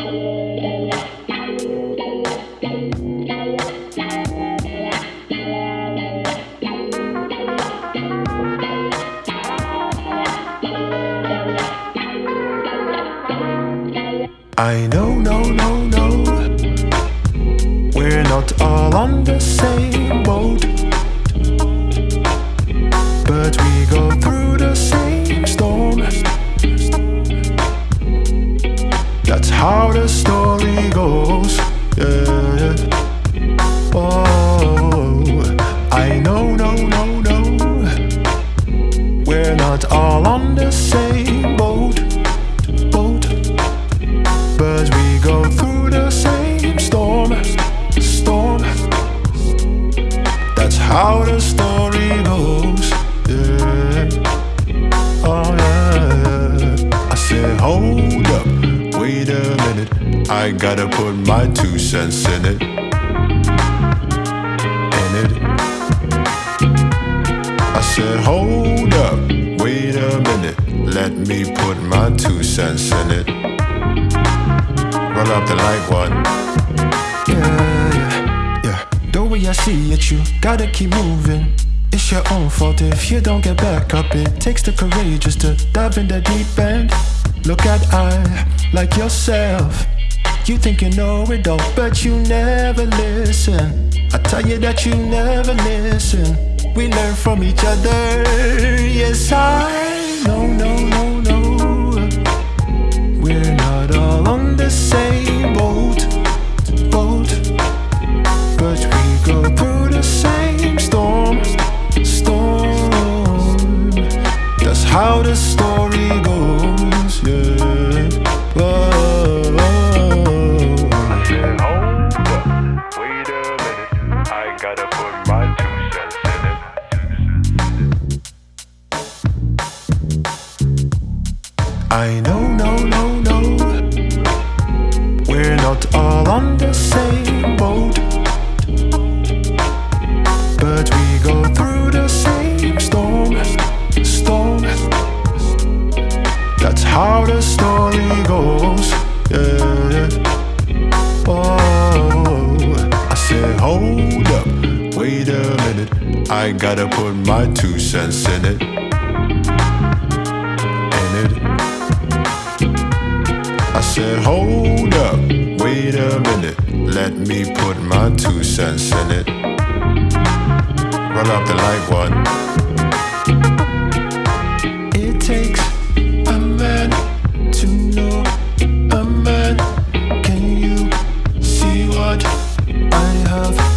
I know, no, no, no We're not all on the same how the story goes. Yeah. Oh, I know, no, no, no. We're not all on the same boat. Boat. I gotta put my two cents in it. In it. I said, hold up, wait a minute. Let me put my two cents in it. Roll up the light one. Yeah, yeah, yeah. The way I see it, you gotta keep moving. It's your own fault if you don't get back up. It takes the courageous to dive in the deep end. Look at I, like yourself. You think you know it all, but you never listen. I tell you that you never listen. We learn from each other. Yes, I know, no, no, no. We're not all on the same boat, boat. But we go through the same storm, storm. That's how the story gotta put my two cents in it. I know, no, no, no. We're not all on the same boat. But we go through the same storm, storm. That's how the story goes. Yeah. Oh, I gotta put my two cents in it. In it. I said, hold up, wait a minute. Let me put my two cents in it. Roll up the light one. It takes a man to know a man. Can you see what I have